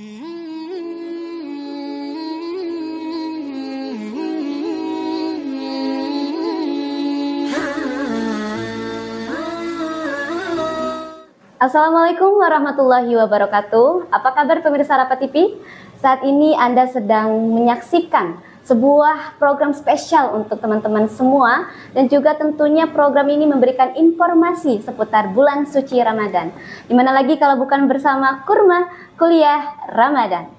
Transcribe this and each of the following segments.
Assalamualaikum warahmatullahi wabarakatuh. Apa kabar pemirsa Rapat TV? Saat ini Anda sedang menyaksikan sebuah program spesial untuk teman-teman semua dan juga tentunya program ini memberikan informasi seputar bulan suci Ramadan. Di mana lagi kalau bukan bersama Kurma Kuliah Ramadan.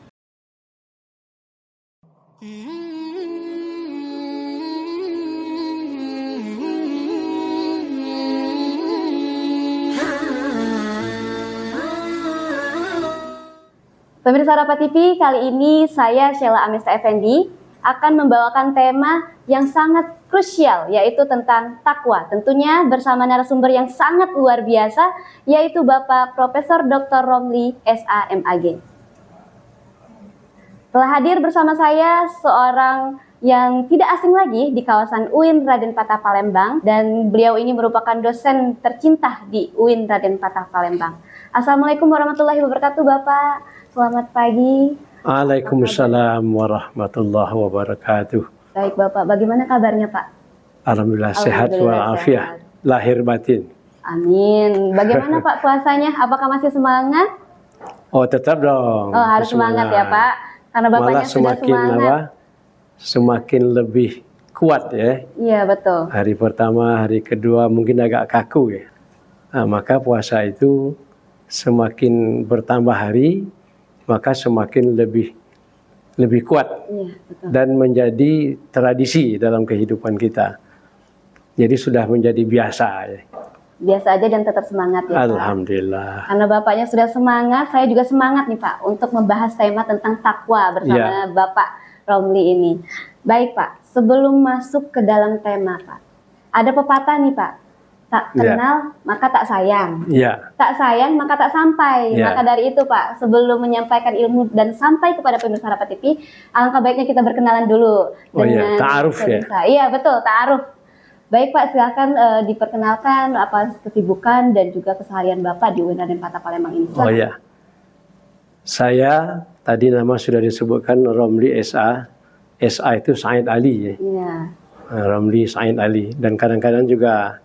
Pemirsa Rapat TV, kali ini saya Sheila Amesta Effendi akan membawakan tema yang sangat krusial yaitu tentang takwa. Tentunya bersama narasumber yang sangat luar biasa yaitu Bapak Profesor Dr. Romli SAMAG. Telah hadir bersama saya seorang yang tidak asing lagi di kawasan UIN Raden Patah Palembang dan beliau ini merupakan dosen tercinta di UIN Raden Patah Palembang. Assalamualaikum warahmatullahi wabarakatuh Bapak. Selamat pagi. Waalaikumsalam warahmatullahi wabarakatuh. Baik Bapak, bagaimana kabarnya Pak? Alhamdulillah, sehat walafiat, lahir batin. Amin. Bagaimana Pak puasanya? Apakah masih semangat? Oh tetap dong. Oh harus semangat, ya Pak, karena bapaknya Malah sudah semakin semangat. apa? Semakin lebih kuat ya. Iya betul. Hari pertama, hari kedua mungkin agak kaku ya. Nah, maka puasa itu semakin bertambah hari, maka semakin lebih lebih kuat Iya betul. dan menjadi tradisi dalam kehidupan kita. Jadi sudah menjadi biasa. Ya. Biasa aja dan tetap semangat ya Pak. Alhamdulillah. Karena bapaknya sudah semangat, saya juga semangat nih Pak untuk membahas tema tentang takwa bersama Ya. Bapak Romli ini. Baik Pak, sebelum masuk ke dalam tema Pak, ada pepatah nih Pak, tak Ya. kenal maka tak sayang. Ya, tak sayang maka tak sampai. Ya. Maka dari itu Pak, sebelum menyampaikan ilmu dan sampai kepada pemirsa Rapat TV, alangkah baiknya kita berkenalan dulu Oh iya, ta'aruf ya? Iya betul, ta'aruf. Baik Pak, silakan eh, diperkenalkan apa kesibukan dan juga keseharian Bapak di UIN Raden Patah Palembang ini. oh Silakan. ya. Saya tadi nama sudah disebutkan Romli SA. SA itu Said Ali ya. Iya. Nah, Romli Said Ali dan kadang-kadang juga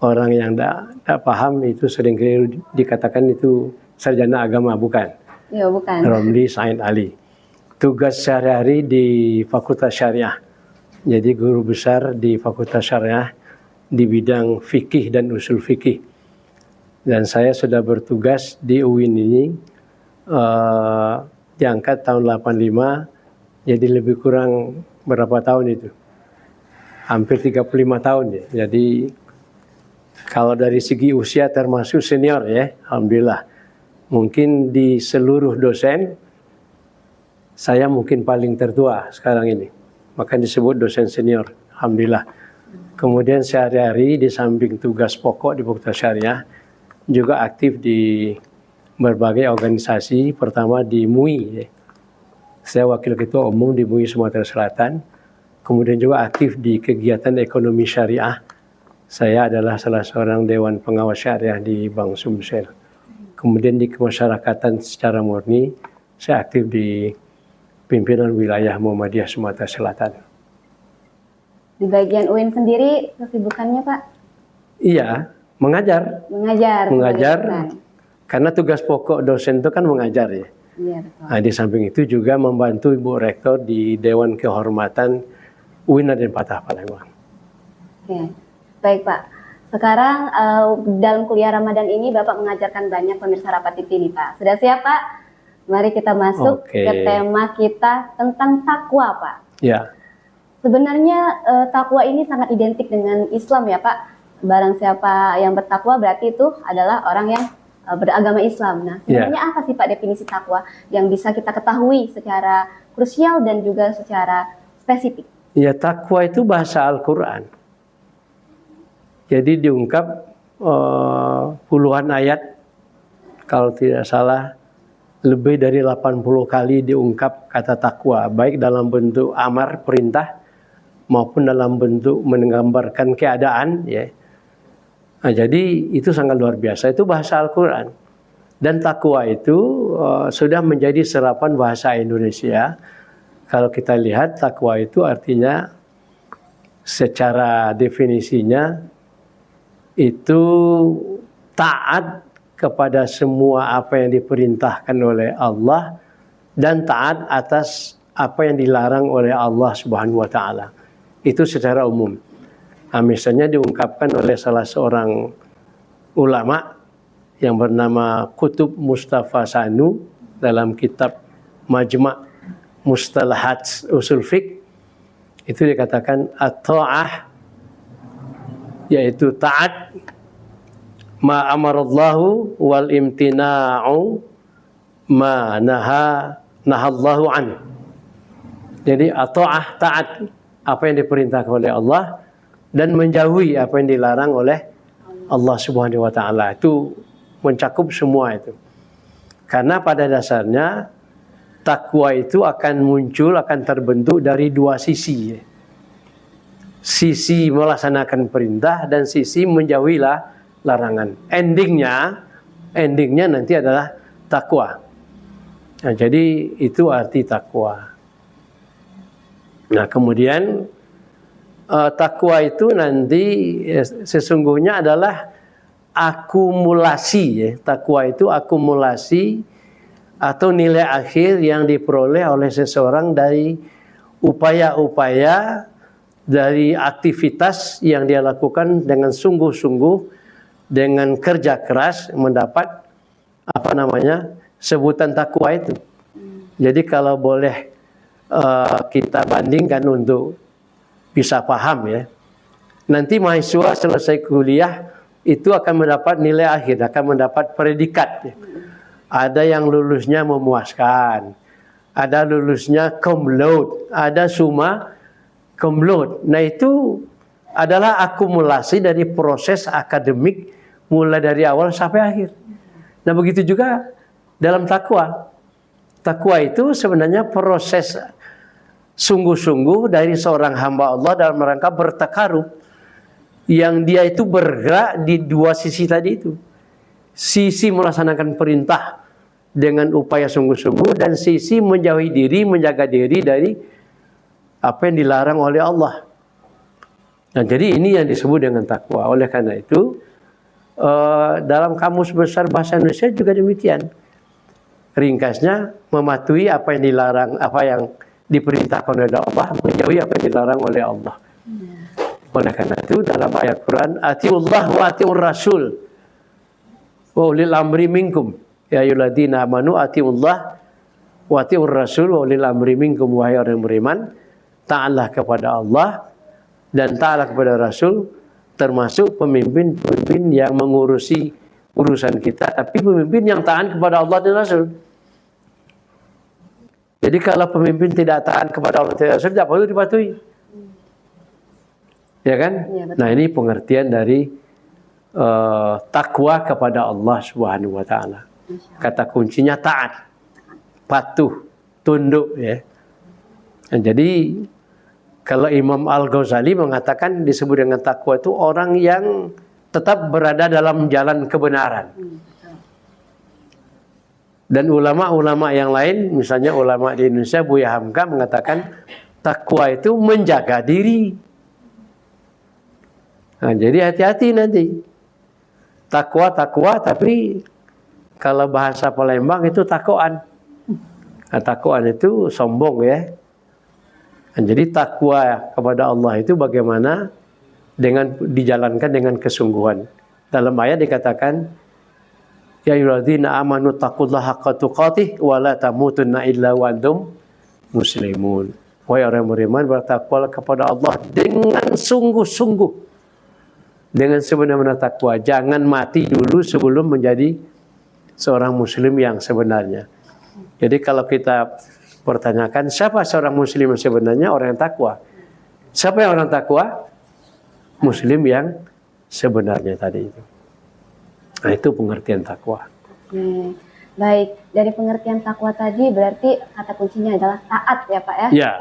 orang yang tidak paham itu sering keliru dikatakan itu sarjana agama bukan. Iya, bukan. Romli Said Ali. Tugas sehari-hari di Fakultas Syariah. Jadi guru besar di Fakultas Syariah di bidang fikih dan usul fikih. Dan saya sudah bertugas di UIN ini eh, diangkat tahun 85 jadi lebih kurang berapa tahun itu? Hampir 35 tahun ya. Jadi kalau dari segi usia termasuk senior ya, alhamdulillah. Mungkin di seluruh dosen saya mungkin paling tertua sekarang ini. Maka disebut dosen senior. Alhamdulillah. Kemudian sehari-hari di samping tugas pokok di Fakultas Syariah juga aktif di berbagai organisasi. Pertama di MUI. ya. Saya wakil ketua umum di MUI Sumatera Selatan. Kemudian juga aktif di kegiatan ekonomi syariah. Saya adalah salah seorang dewan pengawas syariah di Bank Sumsel. Kemudian di kemasyarakatan secara murni, saya aktif di pimpinan wilayah Muhammadiyah Sumatera Selatan. Di bagian UIN sendiri kesibukannya Pak Iya, mengajar. mengajar. Mengajar, karena tugas pokok dosen itu kan mengajar ya. Iya betul. Nah, di samping itu juga membantu Ibu Rektor di Dewan Kehormatan UIN dan Patah Palembang. Oke, baik Pak. Sekarang eh, dalam kuliah Ramadan ini Bapak mengajarkan banyak pemirsa rapat TV nih Pak. Sudah siap Pak? Mari kita masuk Oke. ke tema kita tentang takwa Pak. Ya, Sebenarnya eh, takwa ini sangat identik dengan Islam ya Pak. Barang siapa yang bertakwa berarti itu adalah orang yang eh, beragama Islam. Nah, Ya. sebenarnya apa sih Pak definisi takwa yang bisa kita ketahui secara krusial dan juga secara spesifik? ya takwa itu bahasa Al-Quran. Jadi diungkap eh, puluhan ayat, kalau tidak salah lebih dari 80 kali diungkap kata takwa, baik dalam bentuk amar perintah maupun dalam bentuk menggambarkan keadaan ya. Nah, jadi itu sangat luar biasa itu bahasa Al-Qur'an. Dan takwa itu uh, sudah menjadi serapan bahasa Indonesia. Kalau kita lihat takwa itu artinya secara definisinya itu taat kepada semua apa yang diperintahkan oleh Allah dan taat atas apa yang dilarang oleh Allah Subhanahu wa taala. Itu secara umum. Nah, misalnya diungkapkan oleh salah seorang ulama yang bernama Kutub Mustafa Sanu dalam kitab Majma' Mustalahat Usul Fiqh itu dikatakan at-ta'ah yaitu taat ma amarallahu wal imtina'u ma naha nahallahu an. Jadi at-ta'ah taat apa yang diperintahkan oleh Allah dan menjauhi apa yang dilarang oleh Allah Subhanahu wa taala. Itu mencakup semua itu. Karena pada dasarnya takwa itu akan muncul, akan terbentuk dari dua sisi. Sisi melaksanakan perintah dan sisi menjauhilah larangan. Endingnya, endingnya nanti adalah takwa. Nah, jadi itu arti takwa. Nah, kemudian uh, takwa itu nanti eh, sesungguhnya adalah akumulasi ya. Takwa itu akumulasi atau nilai akhir yang diperoleh oleh seseorang dari upaya-upaya dari aktivitas yang dia lakukan dengan sungguh-sungguh dengan kerja keras mendapat apa namanya sebutan takwa itu. Jadi kalau boleh uh, kita bandingkan untuk bisa paham ya. Nanti mahasiswa selesai kuliah itu akan mendapat nilai akhir, akan mendapat predikat. Ada yang lulusnya memuaskan, ada lulusnya cum laude, ada summa laude. Nah itu adalah akumulasi dari proses akademik mulai dari awal sampai akhir. Nah begitu juga dalam takwa. Takwa itu sebenarnya proses sungguh-sungguh dari seorang hamba Allah dalam rangka bertakarub yang dia itu bergerak di dua sisi tadi itu. Sisi melaksanakan perintah dengan upaya sungguh-sungguh dan sisi menjauhi diri, menjaga diri dari apa yang dilarang oleh Allah. Nah, jadi ini yang disebut dengan takwa. Oleh karena itu, uh, dalam kamus besar bahasa Indonesia juga demikian. Ringkasnya mematuhi apa yang dilarang, apa yang diperintahkan oleh Allah, menjauhi apa yang dilarang oleh Allah. Oleh karena itu dalam ayat Quran, Atiullah wa atiur rasul. Wa ulil amri minkum. Ya ayyuhalladzina amanu atiullah wa atiur rasul wa ulil amri minkum wahai orang beriman. Ta'ala kepada Allah dan ta'ala kepada Rasul termasuk pemimpin-pemimpin yang mengurusi urusan kita tapi pemimpin yang taat kepada Allah dan Rasul. Jadi kalau pemimpin tidak taat kepada Allah dan Rasul tidak perlu dipatuhi. Ya kan? Ya, nah ini pengertian dari uh, takwa kepada Allah Subhanahu Wa Taala. Kata kuncinya taat, patuh, tunduk ya. Nah, jadi kalau Imam Al Ghazali mengatakan disebut dengan takwa itu orang yang tetap berada dalam jalan kebenaran. Dan ulama-ulama yang lain, misalnya ulama di Indonesia Buya Hamka mengatakan takwa itu menjaga diri Nah, jadi hati-hati nanti. Takwa, takwa, tapi kalau bahasa Palembang itu takoan. Nah, takoan itu sombong ya. Jadi takwa kepada Allah itu bagaimana dengan dijalankan dengan kesungguhan. Dalam ayat dikatakan, Ya ayyuhalladzina amanu taqullaha haqqa tuqatih wa la tamutunna illa wa antum muslimun. Wahai orang beriman bertakwalah kepada Allah dengan sungguh-sungguh dengan sebenar-benar takwa. Jangan mati dulu sebelum menjadi seorang muslim yang sebenarnya. Jadi kalau kita pertanyakan siapa seorang muslim sebenarnya orang yang takwa. Siapa yang orang takwa? Muslim yang sebenarnya tadi itu. Nah itu pengertian takwa. Oke. Baik, dari pengertian takwa tadi berarti kata kuncinya adalah taat ya Pak ya? Ya.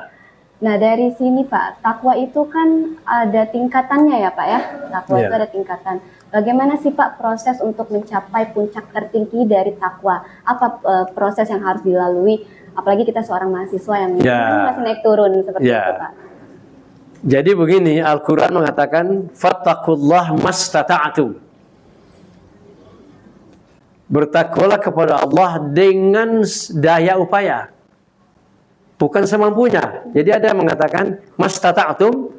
Nah dari sini Pak, takwa itu kan ada tingkatannya ya Pak ya. Takwa Iya. itu ada tingkatan. Bagaimana sih Pak proses untuk mencapai puncak tertinggi dari takwa? Apa eh, proses yang harus dilalui? Apalagi kita seorang mahasiswa yang Ya. masih naik turun seperti Ya. itu Pak. Jadi begini, Al-Quran mengatakan, Fattakullah mastata'atum. Bertakwalah kepada Allah dengan daya upaya. Bukan semampunya. Jadi ada yang mengatakan, mastata'atum,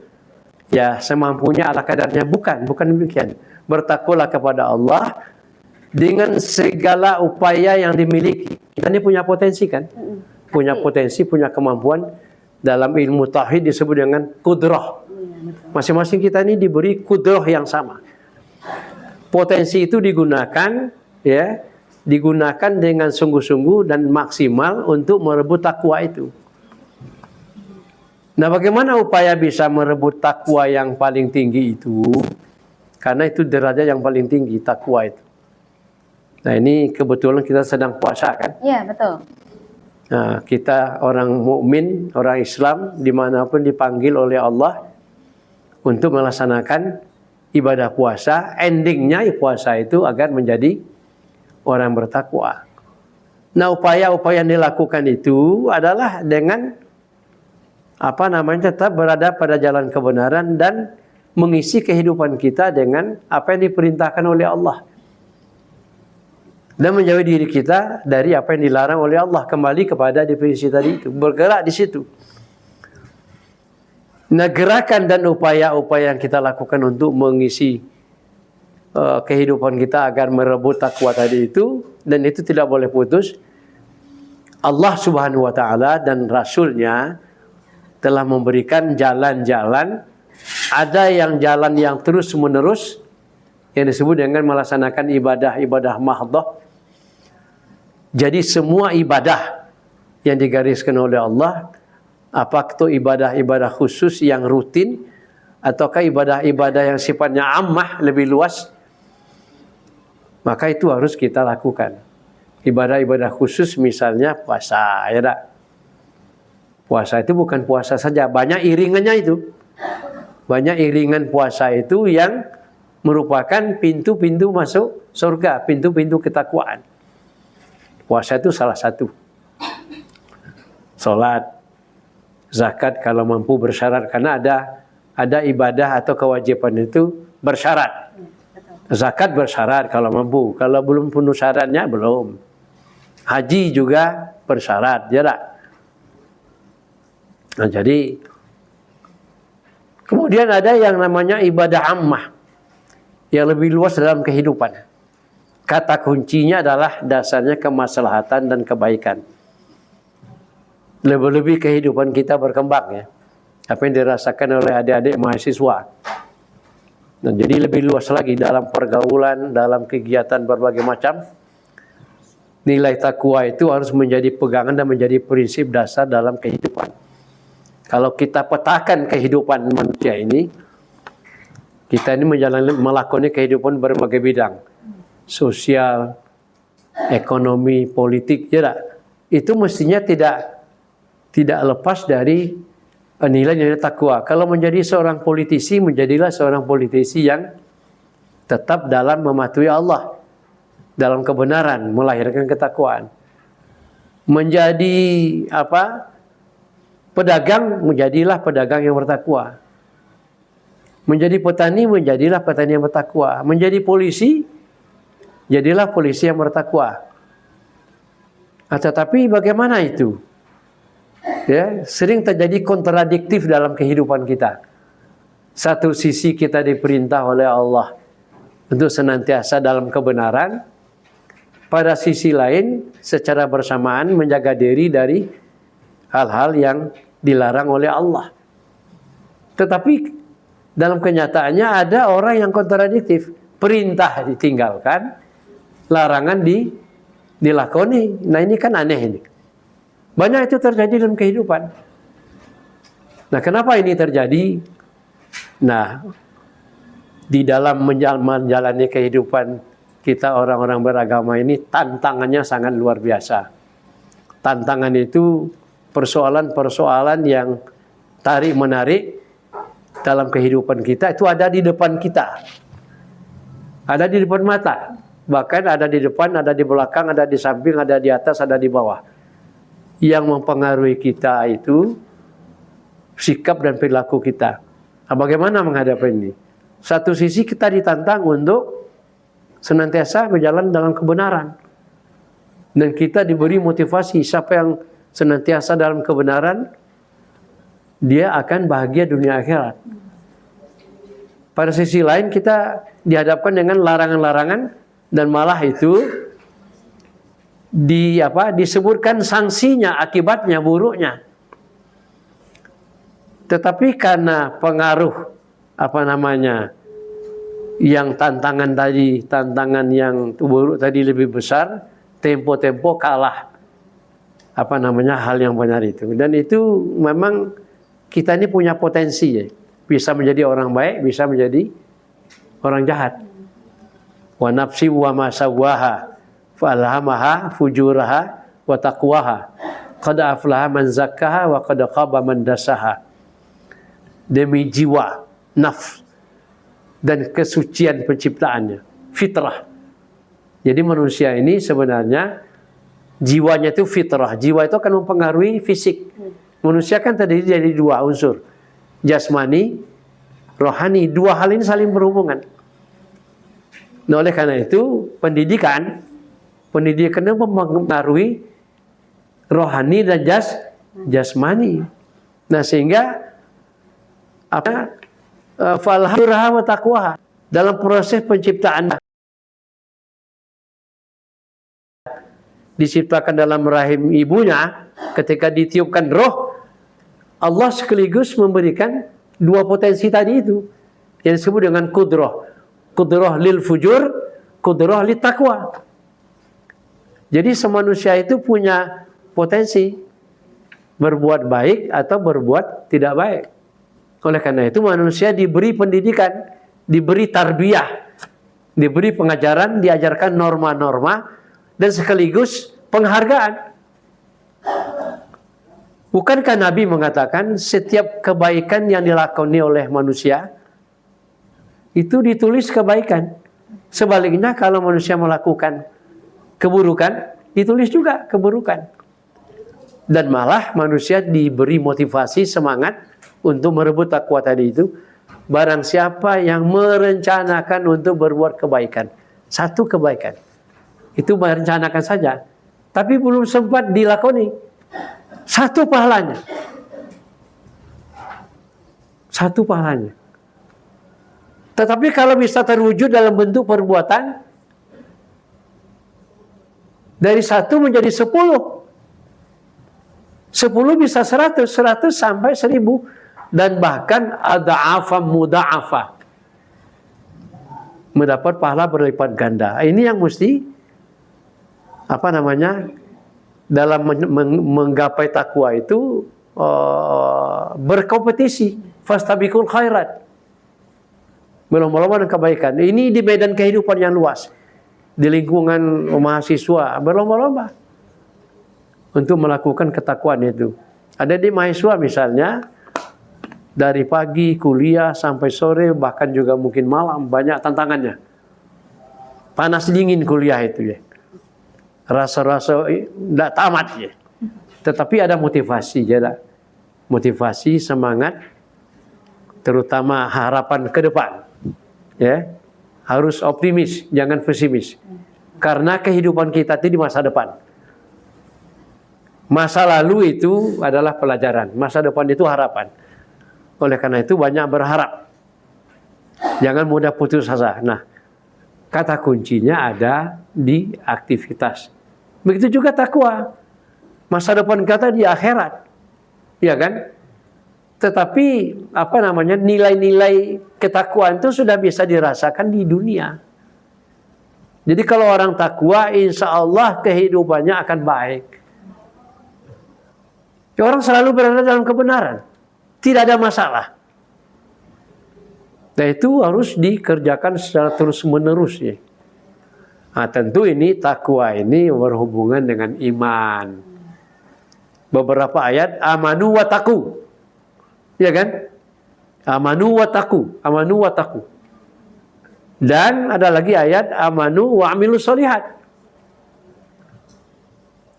ya semampunya ala kadarnya. Bukan, bukan demikian. Bertakwalah kepada Allah dengan segala upaya yang dimiliki. Kita ini punya potensi kan? Punya potensi, punya kemampuan. Dalam ilmu tauhid disebut dengan kudrah. Masing-masing kita ini diberi kudrah yang sama. Potensi itu digunakan ya, digunakan dengan sungguh-sungguh dan maksimal untuk merebut takwa itu. Nah, bagaimana upaya bisa merebut takwa yang paling tinggi itu? Karena itu derajat yang paling tinggi takwa itu. Nah, ini kebetulan kita sedang puasa kan? Iya betul. Nah, kita orang mukmin, orang Islam di mana pun dipanggil oleh Allah untuk melaksanakan ibadah puasa. Endingnya puasa itu agar menjadi orang bertakwa. Nah, upaya-upaya yang dilakukan itu adalah dengan apa namanya tetap berada pada jalan kebenaran dan mengisi kehidupan kita dengan apa yang diperintahkan oleh Allah dan menjauhi diri kita dari apa yang dilarang oleh Allah kembali kepada definisi tadi itu bergerak di situ. Nah gerakan dan upaya-upaya yang kita lakukan untuk mengisi uh, kehidupan kita agar merebut takwa tadi itu dan itu tidak boleh putus. Allah Subhanahu wa taala dan rasulnya telah memberikan jalan-jalan ada yang jalan yang terus menerus yang disebut dengan melaksanakan ibadah-ibadah mahdoh jadi semua ibadah yang digariskan oleh Allah, apakah itu ibadah-ibadah khusus yang rutin, ataukah ibadah-ibadah yang sifatnya ammah lebih luas, maka itu harus kita lakukan. Ibadah-ibadah khusus misalnya puasa, ya tak? Puasa itu bukan puasa saja, banyak iringannya itu. Banyak iringan puasa itu yang merupakan pintu-pintu masuk surga, pintu-pintu ketakwaan. Puasa itu salah satu. Salat, zakat kalau mampu bersyarat karena ada ada ibadah atau kewajiban itu bersyarat. Zakat bersyarat kalau mampu, kalau belum penuh syaratnya belum. Haji juga bersyarat, ya tak? Nah, jadi kemudian ada yang namanya ibadah ammah yang lebih luas dalam kehidupan. Kata kuncinya adalah dasarnya kemaslahatan dan kebaikan. Lebih-lebih kehidupan kita berkembang ya. Apa yang dirasakan oleh adik-adik mahasiswa. Dan jadi lebih luas lagi dalam pergaulan, dalam kegiatan berbagai macam. Nilai takwa itu harus menjadi pegangan dan menjadi prinsip dasar dalam kehidupan. Kalau kita petakan kehidupan manusia ini, kita ini menjalani melakoni kehidupan berbagai bidang sosial, ekonomi, politik, ya? Itu mestinya tidak tidak lepas dari nilai-nilai takwa. Kalau menjadi seorang politisi, menjadilah seorang politisi yang tetap dalam mematuhi Allah, dalam kebenaran, melahirkan ketakwaan. Menjadi apa? Pedagang, menjadilah pedagang yang bertakwa. Menjadi petani, menjadilah petani yang bertakwa. Menjadi polisi, jadilah polisi yang bertakwa. Nah, tetapi bagaimana itu? Ya, sering terjadi kontradiktif dalam kehidupan kita. Satu sisi kita diperintah oleh Allah untuk senantiasa dalam kebenaran, pada sisi lain secara bersamaan menjaga diri dari hal-hal yang dilarang oleh Allah. Tetapi dalam kenyataannya ada orang yang kontradiktif, perintah ditinggalkan, larangan di dilakoni. Nah ini kan aneh ini. Banyak itu terjadi dalam kehidupan. Nah kenapa ini terjadi? Nah di dalam menjalani kehidupan kita orang-orang beragama ini tantangannya sangat luar biasa. Tantangan itu persoalan-persoalan yang tarik menarik dalam kehidupan kita itu ada di depan kita. Ada di depan mata. Bahkan ada di depan, ada di belakang, ada di samping, ada di atas, ada di bawah. Yang mempengaruhi kita itu sikap dan perilaku kita. Nah, bagaimana menghadapi ini? Satu sisi kita ditantang untuk senantiasa berjalan dalam kebenaran. Dan kita diberi motivasi siapa yang senantiasa dalam kebenaran dia akan bahagia dunia akhirat. Pada sisi lain kita dihadapkan dengan larangan-larangan dan malah itu di apa disebutkan sanksinya akibatnya buruknya. Tetapi karena pengaruh apa namanya yang tantangan tadi tantangan yang buruk tadi lebih besar tempo-tempo kalah apa namanya hal yang benar itu dan itu memang kita ini punya potensi ya. Bisa menjadi orang baik, bisa menjadi orang jahat. Wa nafsi wa ma sawaha falhamaha fujuraha wa taqwaha. Qad aflaha man zakkaha wa qad khaba man dasaha. Demi jiwa, nafs dan kesucian penciptaannya, fitrah. Jadi manusia ini sebenarnya jiwanya itu fitrah. Jiwa itu akan mempengaruhi fisik. Manusia kan terdiri dari dua unsur. Jasmani, rohani. Dua hal ini saling berhubungan. Nah, oleh karena itu, pendidikan, pendidikan itu mempengaruhi rohani dan jas, jasmani. Nah, sehingga apa? Eh, falhurah wa dalam proses penciptaan diciptakan dalam rahim ibunya ketika ditiupkan roh Allah sekaligus memberikan dua potensi tadi itu yang disebut dengan kudroh. Kudroh lil fujur, kudroh lil takwa. Jadi semanusia itu punya potensi berbuat baik atau berbuat tidak baik. Oleh karena itu manusia diberi pendidikan, diberi tarbiyah, diberi pengajaran, diajarkan norma-norma dan sekaligus penghargaan. Bukankah Nabi mengatakan setiap kebaikan yang dilakoni oleh manusia itu ditulis kebaikan. Sebaliknya kalau manusia melakukan keburukan, ditulis juga keburukan. Dan malah manusia diberi motivasi semangat untuk merebut takwa tadi itu. Barang siapa yang merencanakan untuk berbuat kebaikan. Satu kebaikan. Itu merencanakan saja. Tapi belum sempat dilakoni satu pahalanya. Satu pahalanya. Tetapi kalau bisa terwujud dalam bentuk perbuatan, dari satu menjadi sepuluh. Sepuluh bisa seratus, seratus sampai seribu. Dan bahkan ada afa muda afa. Mendapat pahala berlipat ganda. Ini yang mesti apa namanya dalam menggapai takwa itu uh, berkompetisi fastabikul khairat berlomba-lomba dengan kebaikan. Ini di medan kehidupan yang luas. Di lingkungan mahasiswa. Berlomba-lomba. Untuk melakukan ketakwaan itu. Ada di mahasiswa misalnya dari pagi kuliah sampai sore bahkan juga mungkin malam banyak tantangannya. Panas dingin kuliah itu ya. Rasa-rasa tidak tamat ya. Tetapi ada motivasi ya, motivasi semangat, terutama harapan ke depan. Ya, harus optimis, jangan pesimis. Karena kehidupan kita itu di masa depan. Masa lalu itu adalah pelajaran, masa depan itu harapan. Oleh karena itu banyak berharap. Jangan mudah putus asa. Nah, kata kuncinya ada di aktivitas Begitu juga takwa. Masa depan kata di akhirat. Ya kan? Tetapi apa namanya nilai-nilai ketakwaan itu sudah bisa dirasakan di dunia. Jadi kalau orang takwa, insya Allah kehidupannya akan baik. Ya, orang selalu berada dalam kebenaran. Tidak ada masalah. Nah itu harus dikerjakan secara terus menerus ya. Nah, tentu ini takwa ini berhubungan dengan iman. Beberapa ayat amanu wa taku. Ya kan? Amanu wa taku, amanu wa taku. Dan ada lagi ayat amanu wa amilu solihat.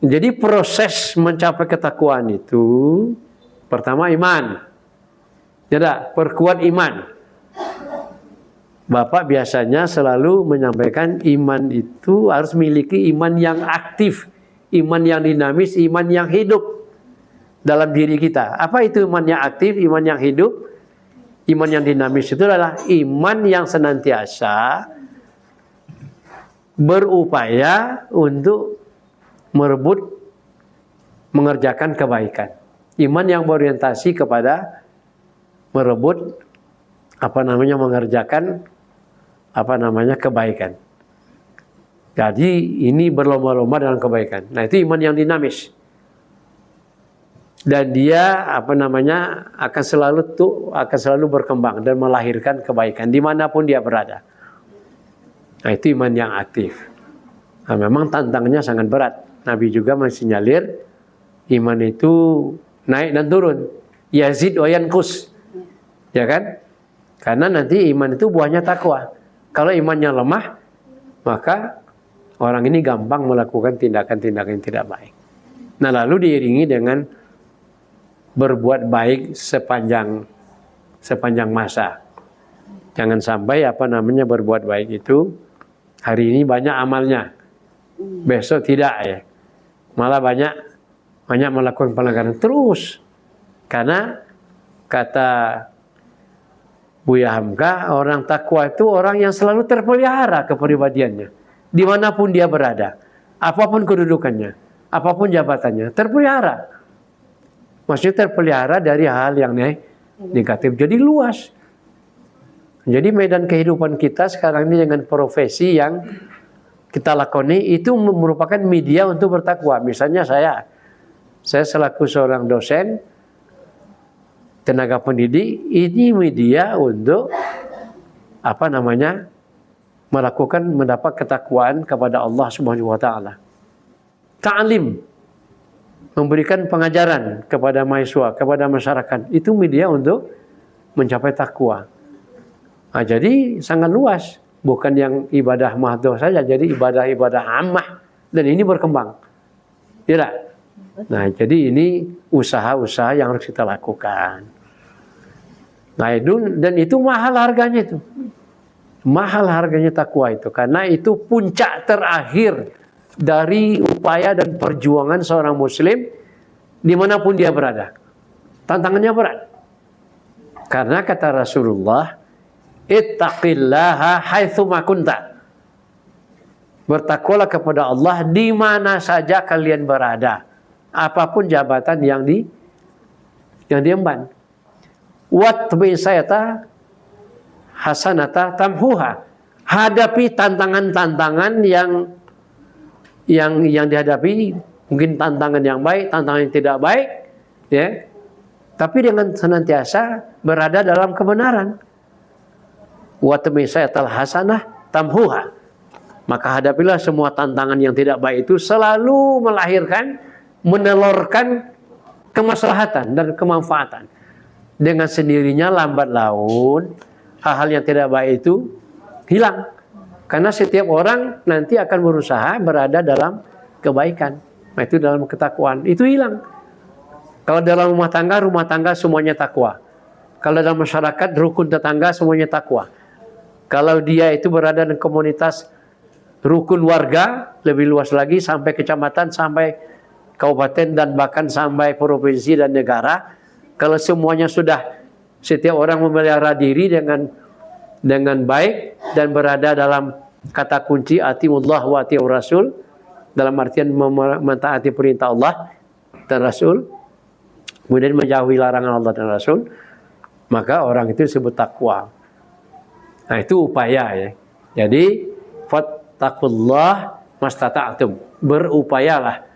Jadi proses mencapai ketakwaan itu pertama iman. Tidak, perkuat iman. Bapak biasanya selalu menyampaikan iman itu harus memiliki iman yang aktif, iman yang dinamis, iman yang hidup dalam diri kita. Apa itu iman yang aktif, iman yang hidup? Iman yang dinamis itu adalah iman yang senantiasa berupaya untuk merebut mengerjakan kebaikan. Iman yang berorientasi kepada merebut apa namanya mengerjakan apa namanya kebaikan. Jadi ini berlomba-lomba dalam kebaikan. Nah itu iman yang dinamis dan dia apa namanya akan selalu tuh akan selalu berkembang dan melahirkan kebaikan di mana pun dia berada. Nah itu iman yang aktif. Nah, memang tantangannya sangat berat. Nabi juga mensinyalir iman itu naik dan turun. Yazid oyan kus, ya kan? Karena nanti iman itu buahnya takwa. Kalau imannya lemah, maka orang ini gampang melakukan tindakan-tindakan yang tidak baik. Nah lalu diiringi dengan berbuat baik sepanjang sepanjang masa. Jangan sampai apa namanya berbuat baik itu hari ini banyak amalnya, besok tidak ya. Malah banyak banyak melakukan pelanggaran terus karena kata Buya Hamka orang takwa itu orang yang selalu terpelihara kepribadiannya di mana pun dia berada apa pun kedudukannya apa pun jabatannya terpelihara Maksudnya terpelihara dari hal yang negatif. Jadi luas. Jadi medan kehidupan kita sekarang ini dengan profesi yang kita lakoni itu merupakan media untuk bertakwa. Misalnya saya, saya selaku seorang dosen, tenaga pendidik, ini media untuk apa namanya melakukan mendapat ketakwaan kepada Allah Subhanahu wa taala. Ta'lim memberikan pengajaran kepada mahasiswa, kepada masyarakat. Itu media untuk mencapai takwa. Nah, jadi sangat luas. Bukan yang ibadah mahdoh saja, jadi ibadah-ibadah ammah. Dan ini berkembang. Tidak? Nah, jadi ini usaha-usaha yang harus kita lakukan. Nah, itu, dan itu mahal harganya itu. Mahal harganya takwa itu. Karena itu puncak terakhir dari upaya dan perjuangan seorang muslim di mana pun dia berada. Tantangannya berat. Karena kata Rasulullah, Ittaqillaha. Bertakwalah kepada Allah di mana saja kalian berada. Apa pun jabatan yang di yang diemban. Watbi sayata hasanata tamhuha. Hadapi tantangan-tantangan yang yang yang dihadapi mungkin tantangan yang baik, tantangan yang tidak baik, ya. Tapi dengan senantiasa berada dalam kebenaran. Wa tamisayatal hasanah tamhuha. Maka hadapilah semua tantangan yang tidak baik itu selalu melahirkan, menelurkan kemaslahatan dan kemanfaatan. Dengan sendirinya lambat laun hal-hal yang tidak baik itu hilang. Karena setiap orang nanti akan berusaha berada dalam kebaikan. Nah, itu dalam ketakwaan. Itu hilang. Kalau dalam rumah tangga, rumah tangga semuanya takwa. Kalau dalam masyarakat, rukun tetangga semuanya takwa. Kalau dia itu berada di komunitas rukun warga, lebih luas lagi sampai kecamatan, sampai kabupaten dan bahkan sampai provinsi dan negara. Kalau semuanya sudah setiap orang memelihara diri dengan dengan baik dan berada dalam kata kunci atimullah wa atiur rasul. Dalam artian mentaati perintah Allah dan Rasul. Kemudian menjauhi larangan Allah dan Rasul. Maka orang itu disebut takwa. Nah itu upaya ya. Jadi fattakullah mastata'atum berupayalah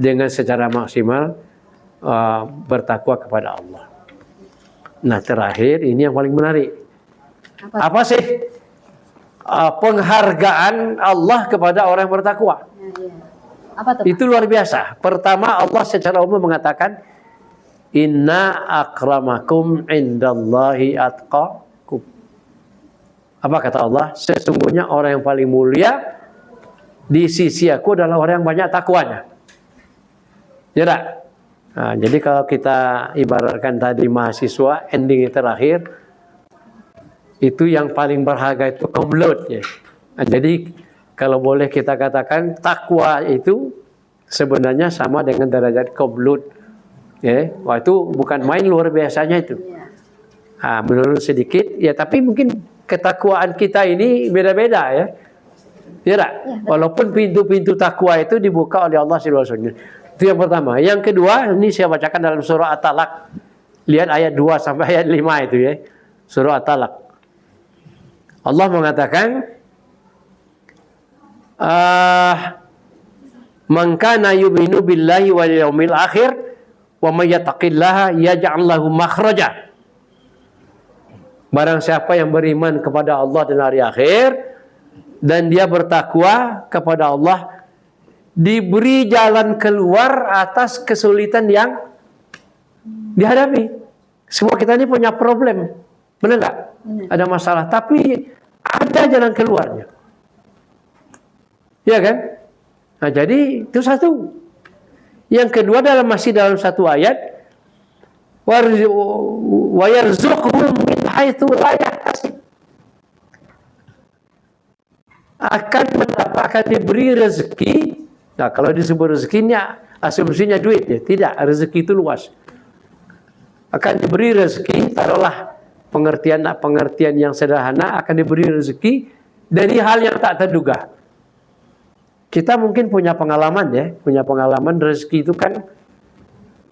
dengan secara maksimal uh, bertakwa kepada Allah. Nah terakhir ini yang paling menarik. Apa, apa sih uh, penghargaan Allah kepada orang yang bertakwa. Apa itu luar biasa. Pertama Allah secara umum mengatakan Inna akramakum indallahi atqakum. Apa kata Allah? Sesungguhnya orang yang paling mulia di sisi aku adalah orang yang banyak takwanya. Ya tak? Nah, jadi kalau kita ibaratkan tadi mahasiswa ending terakhir itu yang paling berharga itu komplot ya. Nah, jadi kalau boleh kita katakan takwa itu sebenarnya sama dengan derajat komplot. Ya, wah itu bukan main luar biasanya itu. Nah, menurut sedikit ya tapi mungkin ketakwaan kita ini beda-beda ya. Ya, ya Walaupun pintu-pintu takwa itu dibuka oleh Allah Subhanahu Itu yang pertama. Yang kedua, ini saya bacakan dalam surah At-Talaq. Lihat ayat 2 sampai ayat 5 itu ya. Surah At-Talaq. Allah mengatakan uh, Man kana yu'minu billahi wal yawmil akhir wa may yattaqillaha yaj'al lahu makhraja. Barang siapa yang beriman kepada Allah dan hari akhir dan dia bertakwa kepada Allah diberi jalan keluar atas kesulitan yang dihadapi. Semua kita ini punya problem. Benar nggak? Ada masalah. Tapi ada jalan keluarnya. Ya kan? Nah, jadi itu satu. Yang kedua dalam masih dalam satu ayat wa yarzuqhum min akan mendapatkan diberi rezeki. Nah, kalau disebut rezekinya asumsinya duit ya, tidak, rezeki itu luas. Akan diberi rezeki, taruhlah pengertian pengertian yang sederhana akan diberi rezeki dari hal yang tak terduga. Kita mungkin punya pengalaman ya, punya pengalaman rezeki itu kan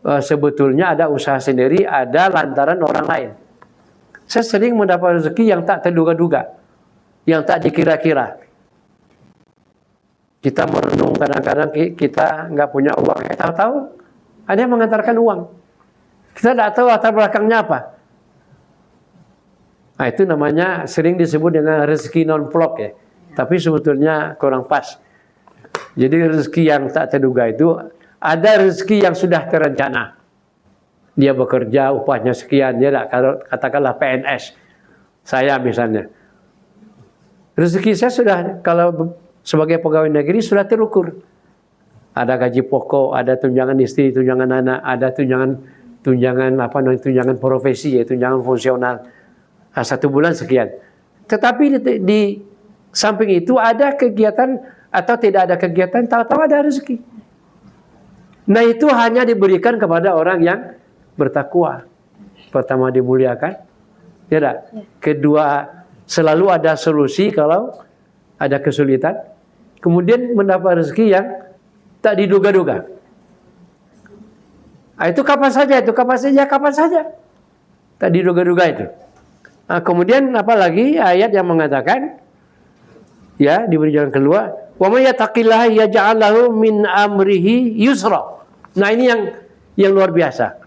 e, sebetulnya ada usaha sendiri, ada lantaran orang lain. Saya sering mendapat rezeki yang tak terduga-duga, yang tak dikira-kira. Kita merenung kadang-kadang kita nggak punya uang, tahu-tahu ada yang mengantarkan uang. Kita tidak tahu latar belakangnya apa. Nah, itu namanya sering disebut dengan rezeki non vlog ya. Tapi sebetulnya kurang pas. Jadi rezeki yang tak terduga itu ada rezeki yang sudah terencana. Dia bekerja upahnya sekian, ya kalau katakanlah PNS. Saya misalnya. Rezeki saya sudah kalau sebagai pegawai negeri sudah terukur. Ada gaji pokok, ada tunjangan istri, tunjangan anak, ada tunjangan tunjangan apa tunjangan profesi ya, tunjangan fungsional Nah, satu bulan sekian. Tetapi di, di samping itu ada kegiatan atau tidak ada kegiatan, tahu-tahu ada rezeki. Nah itu hanya diberikan kepada orang yang bertakwa. Pertama dimuliakan, tidak. Ya. Kedua selalu ada solusi kalau ada kesulitan. Kemudian mendapat rezeki yang tak diduga-duga. Nah, itu kapan saja, itu kapan saja, kapan saja. Tak diduga-duga itu. Nah, kemudian apalagi ayat yang mengatakan ya diberi jalan keluar wa may yattaqillaha yaj'al lahu min amrihi yusra. Nah, ini yang yang luar biasa.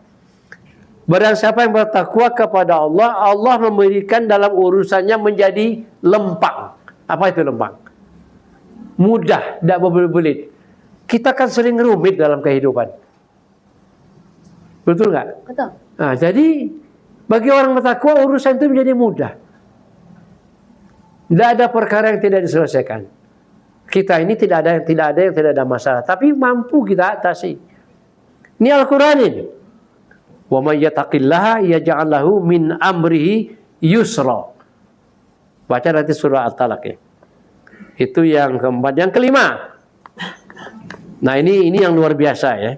Barang siapa yang bertakwa kepada Allah, Allah memberikan dalam urusannya menjadi lempang. Apa itu lempang? Mudah, tidak berbelit. Kita kan sering rumit dalam kehidupan. Betul nggak? Betul. Nah, jadi bagi orang bertakwa urusan itu menjadi mudah. Tidak ada perkara yang tidak diselesaikan. Kita ini tidak ada yang tidak ada yang tidak ada masalah, tapi mampu kita atasi. Ini Al-Qur'an ini. Wa may yattaqillaha yaj'al min amrihi yusra. Baca nanti surah At-Talaq ya. Itu yang keempat, yang kelima. Nah, ini ini yang luar biasa ya.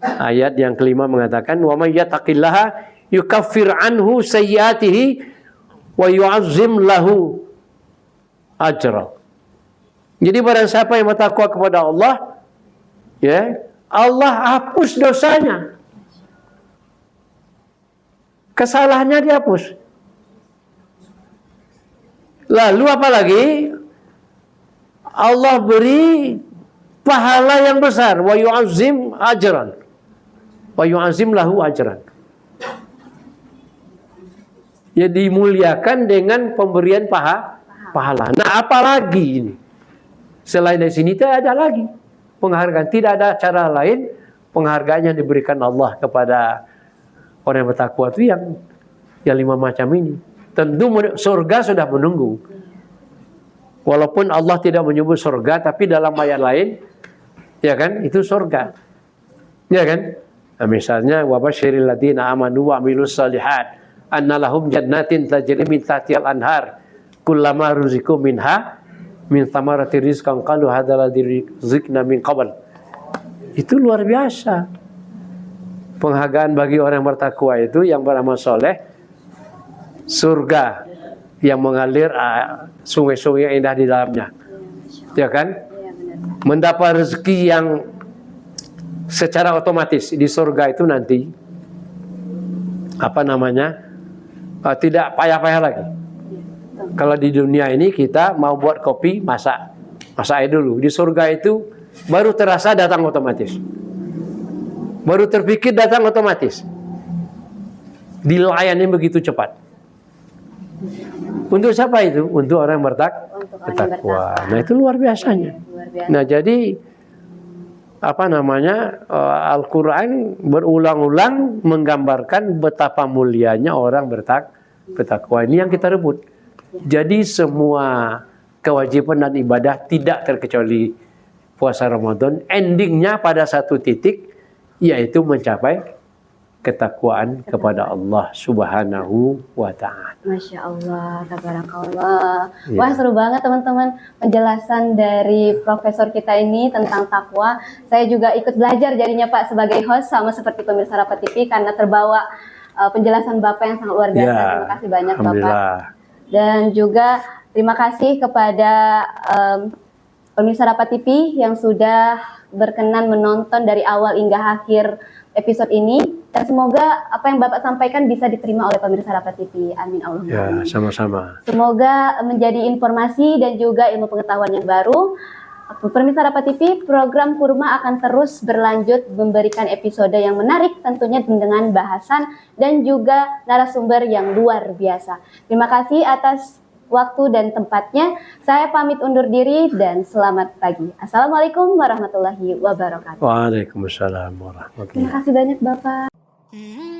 Ayat yang kelima mengatakan wa may yattaqillaha yukaffir anhu sayyatihi wa yu'azzim lahu ajra. Jadi barang siapa yang bertakwa kepada Allah, ya, Allah hapus dosanya. Kesalahannya dihapus. Lalu apa lagi? Allah beri pahala yang besar wa yu'azzim ajran. Wa yu'azzim lahu ajran ya dimuliakan dengan pemberian paha, pahala. Nah, apalagi ini? Selain dari sini tidak ada lagi penghargaan. Tidak ada cara lain penghargaan yang diberikan Allah kepada orang yang bertakwa itu yang yang lima macam ini. Tentu surga sudah menunggu. Walaupun Allah tidak menyebut surga, tapi dalam ayat lain, ya kan, itu surga. Ya kan? Nah, misalnya, wabashiril ladina amanu wa salihat, anna lahum jannatin tajri min tahtihal anhar, kullama ruziku minha, min thamarati rizqan qalu hadha ladzi rizqna min qabl. Itu luar biasa. Penghargaan bagi orang yang bertakwa itu yang beramal soleh, surga yang mengalir ah, sungai-sungai yang indah di dalamnya. Ya kan? Mendapat rezeki yang secara otomatis di surga itu nanti apa namanya? Ah, tidak payah-payah lagi. Kalau di dunia ini kita mau buat kopi, masak. Masak aja dulu. Di surga itu baru terasa datang otomatis. Baru terpikir datang otomatis. Dilayani begitu cepat. Untuk siapa itu? Untuk orang yang bertak bertakwa. Nah itu luar biasanya. Nah jadi apa namanya eh, Al-Quran berulang-ulang menggambarkan betapa mulianya orang bertak bertakwa. Ini yang kita rebut. Jadi semua kewajiban dan ibadah tidak terkecuali puasa Ramadan. Endingnya pada satu titik yaitu mencapai ketakwaan kepada Allah Subhanahu wa taala. Masya Allah, tabarakallah. Iya. Wah seru banget teman-teman penjelasan dari profesor kita ini tentang takwa. Saya juga ikut belajar jadinya Pak sebagai host sama seperti pemirsa Rapat TV karena terbawa uh, penjelasan Bapak yang sangat luar biasa. Ya, Terima kasih banyak Bapak. Dan juga terima kasih kepada um, pemirsa Rapat TV yang sudah berkenan menonton dari awal hingga akhir episode ini. Dan semoga apa yang Bapak sampaikan bisa diterima oleh pemirsa Rapat TV. Amin Allah. Ya, sama-sama. Semoga menjadi informasi dan juga ilmu pengetahuan yang baru. Pemirsa Rapat TV, program Kurma akan terus berlanjut memberikan episode yang menarik tentunya dengan bahasan dan juga narasumber yang luar biasa. Terima kasih atas waktu dan tempatnya. Saya pamit undur diri dan selamat pagi. Assalamualaikum warahmatullahi wabarakatuh. Waalaikumsalam warahmatullahi Terima kasih banyak Bapak. Mm-hmm.